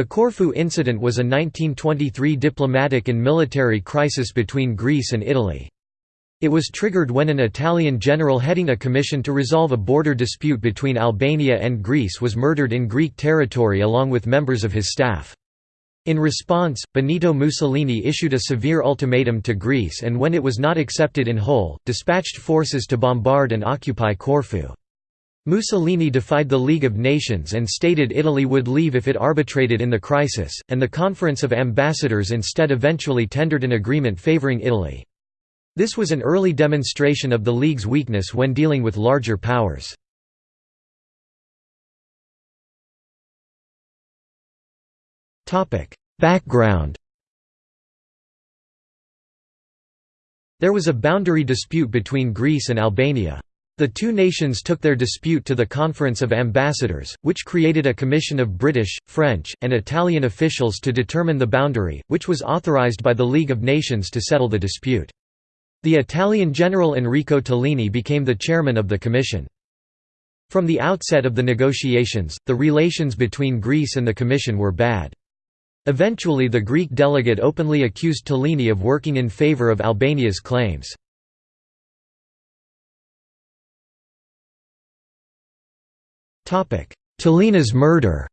The Corfu incident was a 1923 diplomatic and military crisis between Greece and Italy. It was triggered when an Italian general heading a commission to resolve a border dispute between Albania and Greece was murdered in Greek territory along with members of his staff. In response, Benito Mussolini issued a severe ultimatum to Greece and when it was not accepted in whole, dispatched forces to bombard and occupy Corfu. Mussolini defied the League of Nations and stated Italy would leave if it arbitrated in the crisis, and the Conference of Ambassadors instead eventually tendered an agreement favoring Italy. This was an early demonstration of the League's weakness when dealing with larger powers. Background There was a boundary dispute between Greece and Albania. The two nations took their dispute to the Conference of Ambassadors, which created a commission of British, French, and Italian officials to determine the boundary, which was authorised by the League of Nations to settle the dispute. The Italian general Enrico Tellini became the chairman of the commission. From the outset of the negotiations, the relations between Greece and the commission were bad. Eventually the Greek delegate openly accused Tellini of working in favour of Albania's claims. Tellini's murder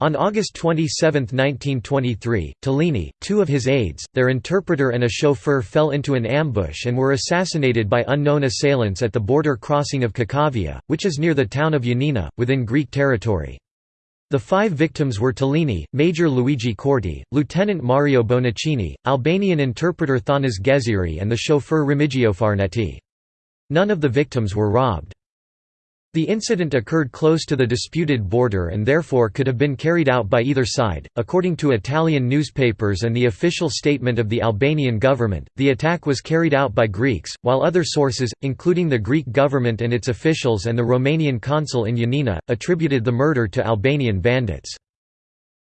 On August 27, 1923, Tellini, two of his aides, their interpreter and a chauffeur fell into an ambush and were assassinated by unknown assailants at the border crossing of Kakavia, which is near the town of Ioannina, within Greek territory. The five victims were Tellini, Major Luigi Corti, Lieutenant Mario Bonaccini, Albanian interpreter Thanas Geziri and the chauffeur Remigio Farnetti. None of the victims were robbed. The incident occurred close to the disputed border and therefore could have been carried out by either side. According to Italian newspapers and the official statement of the Albanian government, the attack was carried out by Greeks, while other sources, including the Greek government and its officials and the Romanian consul in Ioannina, attributed the murder to Albanian bandits.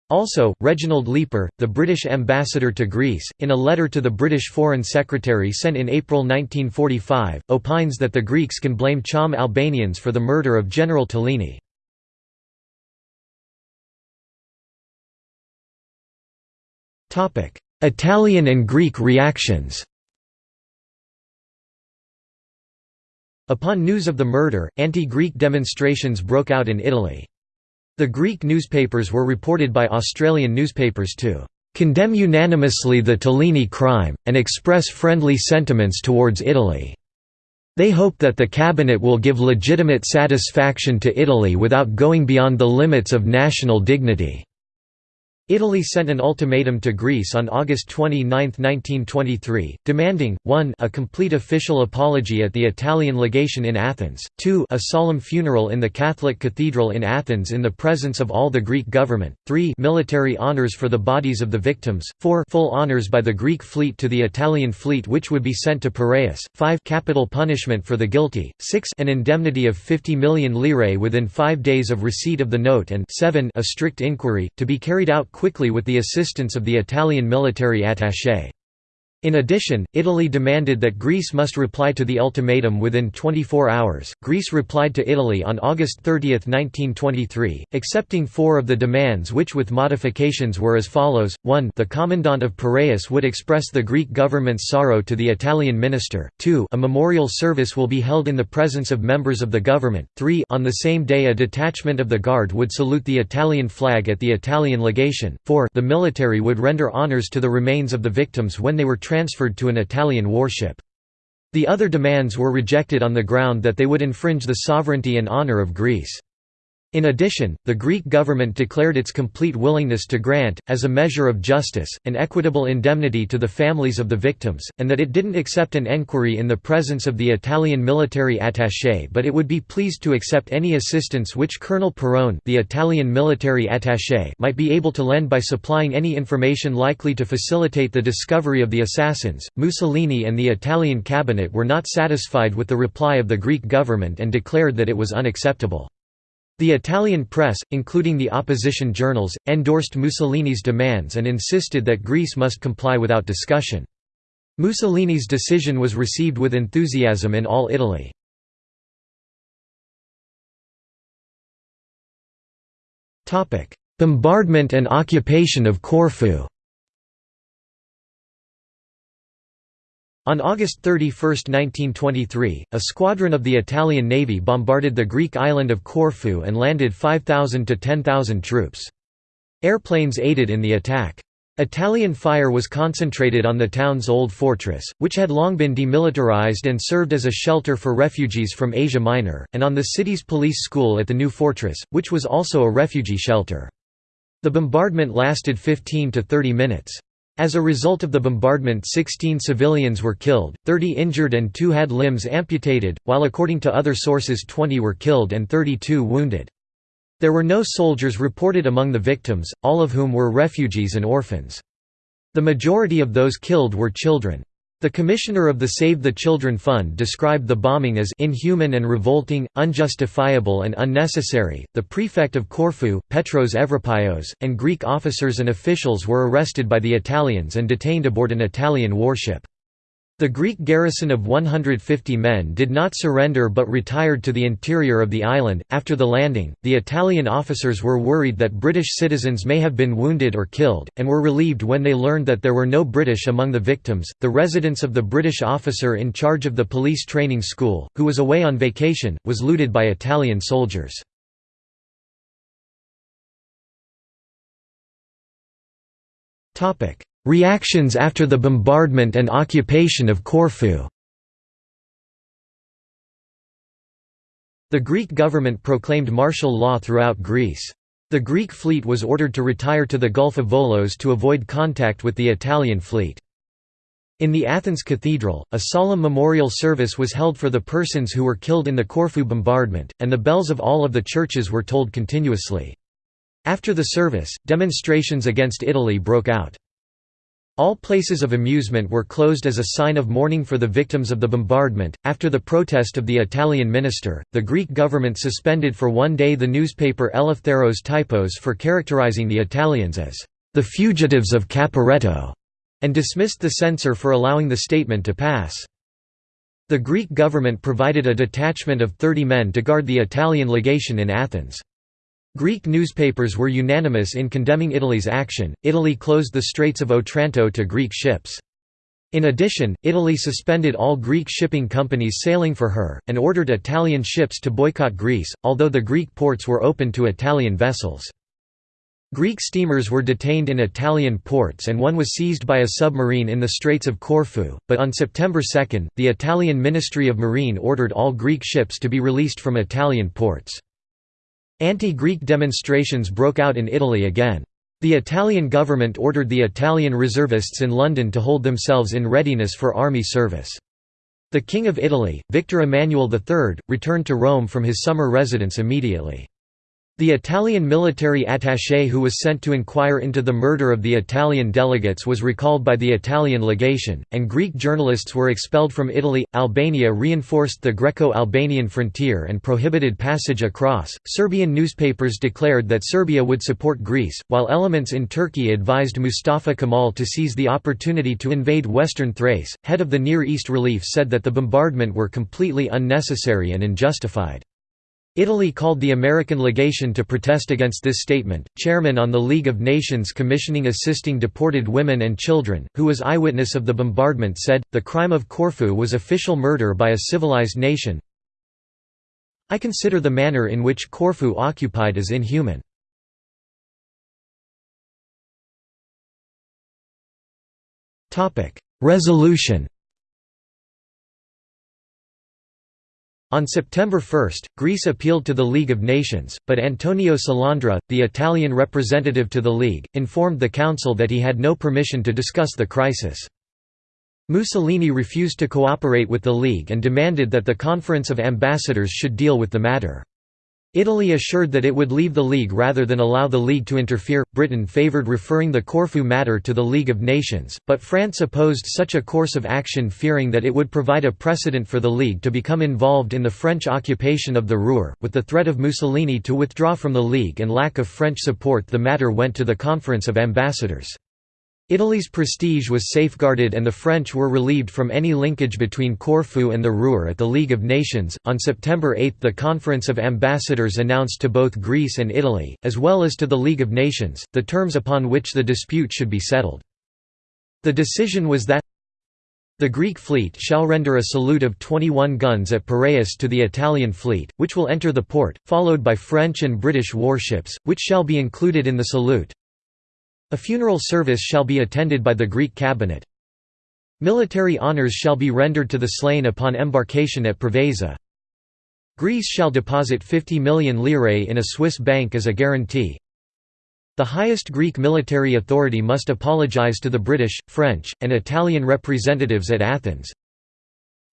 Also, Reginald Leeper, the British ambassador to Greece, in a letter to the British Foreign Secretary sent in April 1945, opines that the Greeks can blame Cham Albanians for the murder of General Tellini. Italian and Greek reactions Upon news of the murder, anti-Greek demonstrations broke out in Italy. The Greek newspapers were reported by Australian newspapers to condemn unanimously the Tellini crime, and express friendly sentiments towards Italy. They hope that the cabinet will give legitimate satisfaction to Italy without going beyond the limits of national dignity. Italy sent an ultimatum to Greece on August 29, 1923, demanding, 1 a complete official apology at the Italian legation in Athens, 2 a solemn funeral in the Catholic Cathedral in Athens in the presence of all the Greek government, 3 military honours for the bodies of the victims, 4 full honours by the Greek fleet to the Italian fleet which would be sent to Piraeus, 5 capital punishment for the guilty, 6 an indemnity of 50 million lire within five days of receipt of the note and 7 a strict inquiry, to be carried out quickly with the assistance of the Italian military attaché. In addition, Italy demanded that Greece must reply to the ultimatum within 24 hours. Greece replied to Italy on August 30, 1923, accepting four of the demands which with modifications were as follows. 1. The commandant of Piraeus would express the Greek government's sorrow to the Italian minister. 2. A memorial service will be held in the presence of members of the government. 3. On the same day a detachment of the guard would salute the Italian flag at the Italian legation. 4. The military would render honors to the remains of the victims when they were transferred to an Italian warship. The other demands were rejected on the ground that they would infringe the sovereignty and honour of Greece. In addition, the Greek government declared its complete willingness to grant, as a measure of justice, an equitable indemnity to the families of the victims, and that it didn't accept an enquiry in the presence of the Italian military attaché but it would be pleased to accept any assistance which Colonel Perrone the Italian military attaché might be able to lend by supplying any information likely to facilitate the discovery of the assassins. Mussolini and the Italian cabinet were not satisfied with the reply of the Greek government and declared that it was unacceptable. The Italian press, including the opposition journals, endorsed Mussolini's demands and insisted that Greece must comply without discussion. Mussolini's decision was received with enthusiasm in all Italy. Bombardment and occupation of Corfu On August 31, 1923, a squadron of the Italian Navy bombarded the Greek island of Corfu and landed 5,000 to 10,000 troops. Airplanes aided in the attack. Italian fire was concentrated on the town's old fortress, which had long been demilitarized and served as a shelter for refugees from Asia Minor, and on the city's police school at the new fortress, which was also a refugee shelter. The bombardment lasted 15 to 30 minutes. As a result of the bombardment 16 civilians were killed, 30 injured and 2 had limbs amputated, while according to other sources 20 were killed and 32 wounded. There were no soldiers reported among the victims, all of whom were refugees and orphans. The majority of those killed were children. The commissioner of the Save the Children Fund described the bombing as inhuman and revolting, unjustifiable and unnecessary. The prefect of Corfu, Petros Evripaios, and Greek officers and officials were arrested by the Italians and detained aboard an Italian warship. The Greek garrison of 150 men did not surrender but retired to the interior of the island. After the landing, the Italian officers were worried that British citizens may have been wounded or killed, and were relieved when they learned that there were no British among the victims. The residence of the British officer in charge of the police training school, who was away on vacation, was looted by Italian soldiers. Topic: Reactions after the bombardment and occupation of Corfu The Greek government proclaimed martial law throughout Greece. The Greek fleet was ordered to retire to the Gulf of Volos to avoid contact with the Italian fleet. In the Athens Cathedral, a solemn memorial service was held for the persons who were killed in the Corfu bombardment, and the bells of all of the churches were tolled continuously. After the service, demonstrations against Italy broke out. All places of amusement were closed as a sign of mourning for the victims of the bombardment. After the protest of the Italian minister, the Greek government suspended for one day the newspaper Eleftheros Typos for characterizing the Italians as the fugitives of Caporetto, and dismissed the censor for allowing the statement to pass. The Greek government provided a detachment of 30 men to guard the Italian legation in Athens. Greek newspapers were unanimous in condemning Italy's action. Italy closed the Straits of Otranto to Greek ships. In addition, Italy suspended all Greek shipping companies sailing for her, and ordered Italian ships to boycott Greece, although the Greek ports were open to Italian vessels. Greek steamers were detained in Italian ports and one was seized by a submarine in the Straits of Corfu, but on September 2, the Italian Ministry of Marine ordered all Greek ships to be released from Italian ports. Anti-Greek demonstrations broke out in Italy again. The Italian government ordered the Italian reservists in London to hold themselves in readiness for army service. The King of Italy, Victor Emmanuel III, returned to Rome from his summer residence immediately. The Italian military attaché who was sent to inquire into the murder of the Italian delegates was recalled by the Italian legation, and Greek journalists were expelled from Italy. Albania reinforced the Greco Albanian frontier and prohibited passage across. Serbian newspapers declared that Serbia would support Greece, while elements in Turkey advised Mustafa Kemal to seize the opportunity to invade western Thrace. Head of the Near East Relief said that the bombardment were completely unnecessary and unjustified. Italy called the American legation to protest against this statement. Chairman on the League of Nations commissioning assisting deported women and children, who was eyewitness of the bombardment, said, The crime of Corfu was official murder by a civilized nation. I consider the manner in which Corfu occupied as inhuman. Resolution On September 1, Greece appealed to the League of Nations, but Antonio Salandra, the Italian representative to the League, informed the Council that he had no permission to discuss the crisis. Mussolini refused to cooperate with the League and demanded that the Conference of Ambassadors should deal with the matter. Italy assured that it would leave the League rather than allow the League to interfere. Britain favoured referring the Corfu matter to the League of Nations, but France opposed such a course of action fearing that it would provide a precedent for the League to become involved in the French occupation of the Ruhr. With the threat of Mussolini to withdraw from the League and lack of French support, the matter went to the Conference of Ambassadors. Italy's prestige was safeguarded and the French were relieved from any linkage between Corfu and the Ruhr at the League of Nations. On September 8, the Conference of Ambassadors announced to both Greece and Italy, as well as to the League of Nations, the terms upon which the dispute should be settled. The decision was that the Greek fleet shall render a salute of 21 guns at Piraeus to the Italian fleet, which will enter the port, followed by French and British warships, which shall be included in the salute, a funeral service shall be attended by the Greek cabinet. Military honours shall be rendered to the slain upon embarkation at Preveza. Greece shall deposit 50 million lire in a Swiss bank as a guarantee. The highest Greek military authority must apologise to the British, French, and Italian representatives at Athens.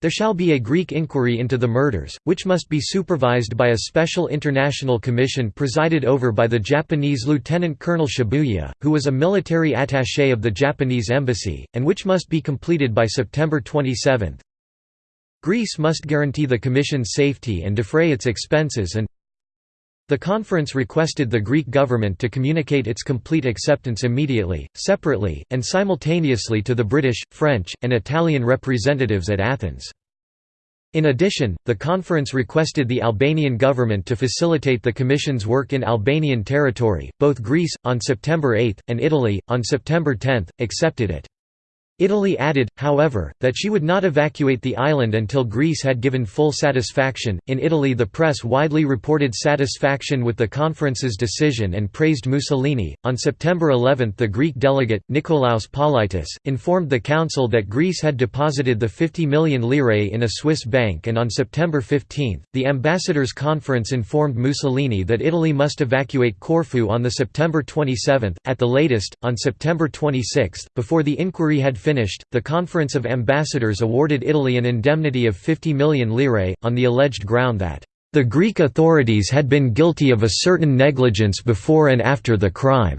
There shall be a Greek inquiry into the murders, which must be supervised by a special international commission presided over by the Japanese Lieutenant Colonel Shibuya, who was a military attaché of the Japanese embassy, and which must be completed by September 27. Greece must guarantee the commission's safety and defray its expenses and the conference requested the Greek government to communicate its complete acceptance immediately, separately, and simultaneously to the British, French, and Italian representatives at Athens. In addition, the conference requested the Albanian government to facilitate the Commission's work in Albanian territory. Both Greece, on September 8, and Italy, on September 10, accepted it. Italy added, however, that she would not evacuate the island until Greece had given full satisfaction. In Italy, the press widely reported satisfaction with the conference's decision and praised Mussolini. On September 11, the Greek delegate, Nikolaos Politis, informed the council that Greece had deposited the 50 million lire in a Swiss bank, and on September 15, the ambassadors' conference informed Mussolini that Italy must evacuate Corfu on the September 27, at the latest, on September 26, before the inquiry had finished, the Conference of Ambassadors awarded Italy an indemnity of 50 million lire, on the alleged ground that, "...the Greek authorities had been guilty of a certain negligence before and after the crime."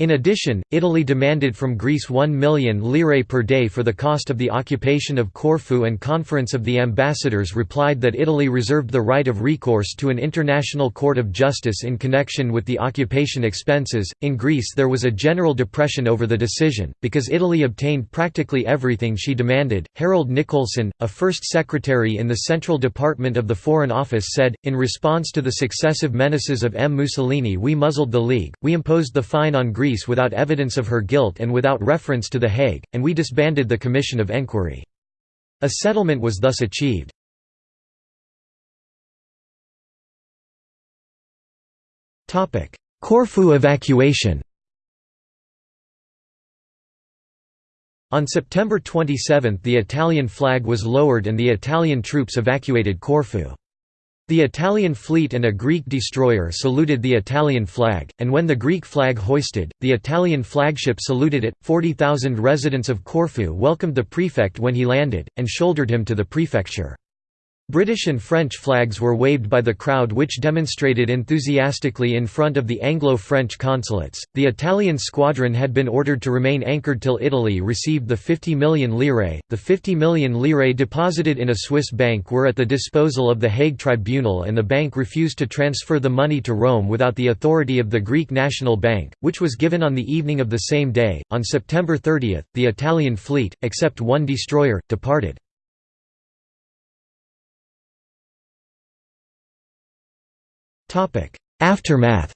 In addition, Italy demanded from Greece 1 million lire per day for the cost of the occupation of Corfu and Conference of the Ambassadors replied that Italy reserved the right of recourse to an international court of justice in connection with the occupation expenses. In Greece there was a general depression over the decision, because Italy obtained practically everything she demanded. Harold Nicolson, a first secretary in the Central Department of the Foreign Office said, in response to the successive menaces of M. Mussolini we muzzled the League, we imposed the fine on Greece Greece without evidence of her guilt and without reference to The Hague, and we disbanded the Commission of Enquiry. A settlement was thus achieved. Corfu evacuation On September 27 the Italian flag was lowered and the Italian troops evacuated Corfu. The Italian fleet and a Greek destroyer saluted the Italian flag, and when the Greek flag hoisted, the Italian flagship saluted it. 40,000 residents of Corfu welcomed the prefect when he landed, and shouldered him to the prefecture. British and French flags were waved by the crowd which demonstrated enthusiastically in front of the Anglo-French consulates. The Italian squadron had been ordered to remain anchored till Italy received the 50 million lire. The 50 million lire deposited in a Swiss bank were at the disposal of the Hague Tribunal and the bank refused to transfer the money to Rome without the authority of the Greek National Bank, which was given on the evening of the same day. On September 30, the Italian fleet, except one destroyer, departed. Aftermath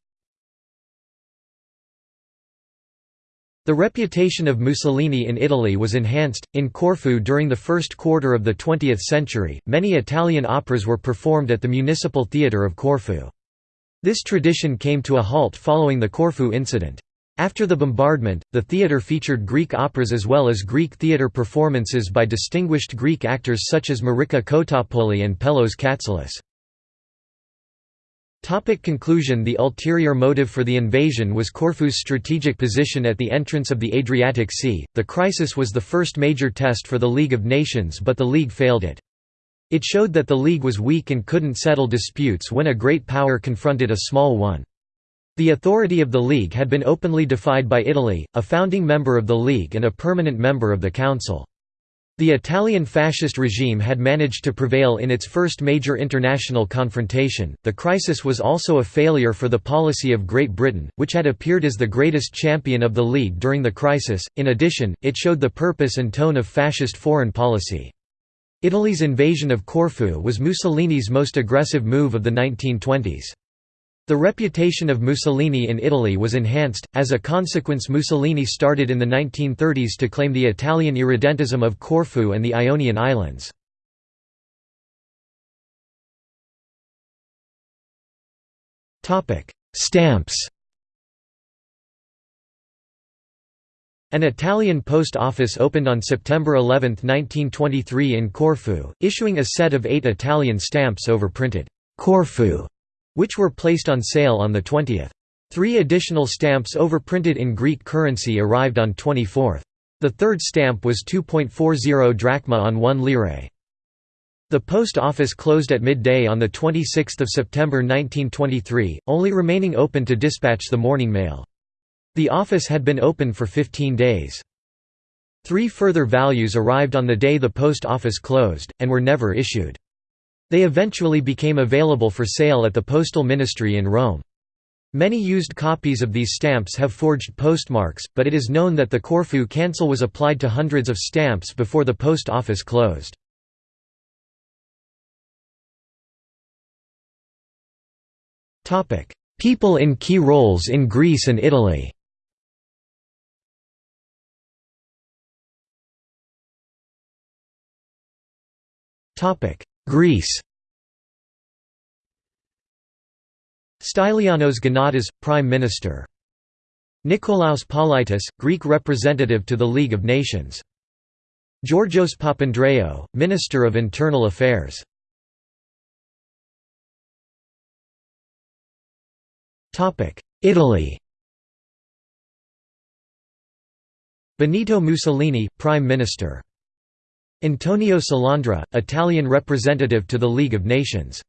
The reputation of Mussolini in Italy was enhanced. In Corfu during the first quarter of the 20th century, many Italian operas were performed at the Municipal Theatre of Corfu. This tradition came to a halt following the Corfu incident. After the bombardment, the theatre featured Greek operas as well as Greek theatre performances by distinguished Greek actors such as Marika Kotopouli and Pelos Katselis. Topic conclusion The ulterior motive for the invasion was Corfu's strategic position at the entrance of the Adriatic Sea. The crisis was the first major test for the League of Nations but the League failed it. It showed that the League was weak and couldn't settle disputes when a great power confronted a small one. The authority of the League had been openly defied by Italy, a founding member of the League and a permanent member of the Council. The Italian fascist regime had managed to prevail in its first major international confrontation. The crisis was also a failure for the policy of Great Britain, which had appeared as the greatest champion of the League during the crisis. In addition, it showed the purpose and tone of fascist foreign policy. Italy's invasion of Corfu was Mussolini's most aggressive move of the 1920s. The reputation of Mussolini in Italy was enhanced, as a consequence Mussolini started in the 1930s to claim the Italian irredentism of Corfu and the Ionian Islands. Stamps An Italian post office opened on September 11, 1923 in Corfu, issuing a set of eight Italian stamps over printed Corfu which were placed on sale on the 20th. Three additional stamps overprinted in Greek currency arrived on 24th. The third stamp was 2.40 drachma on 1 lire. The post office closed at midday on 26 September 1923, only remaining open to dispatch the morning mail. The office had been open for 15 days. Three further values arrived on the day the post office closed, and were never issued. They eventually became available for sale at the Postal Ministry in Rome. Many used copies of these stamps have forged postmarks, but it is known that the Corfu cancel was applied to hundreds of stamps before the post office closed. People in key roles in Greece and Italy Greece Stylianos Gonatas, Prime Minister. Nikolaos Politis, Greek representative to the League of Nations. Georgios Papandreou, Minister of Internal Affairs. Italy Benito Mussolini, Prime Minister Antonio Salandra, Italian representative to the League of Nations.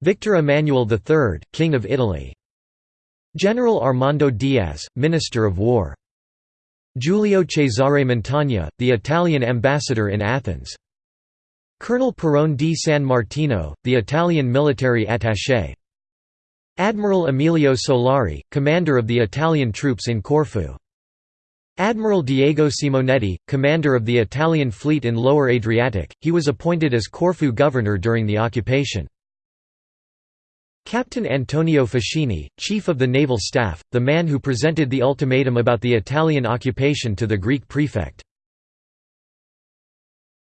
Victor Emmanuel III, King of Italy. General Armando Diaz, Minister of War. Giulio Cesare Montagna, the Italian ambassador in Athens. Colonel Perrone di San Martino, the Italian military attaché. Admiral Emilio Solari, commander of the Italian troops in Corfu. Admiral Diego Simonetti, commander of the Italian fleet in Lower Adriatic, he was appointed as Corfu governor during the occupation. Captain Antonio Fascini, chief of the naval staff, the man who presented the ultimatum about the Italian occupation to the Greek prefect.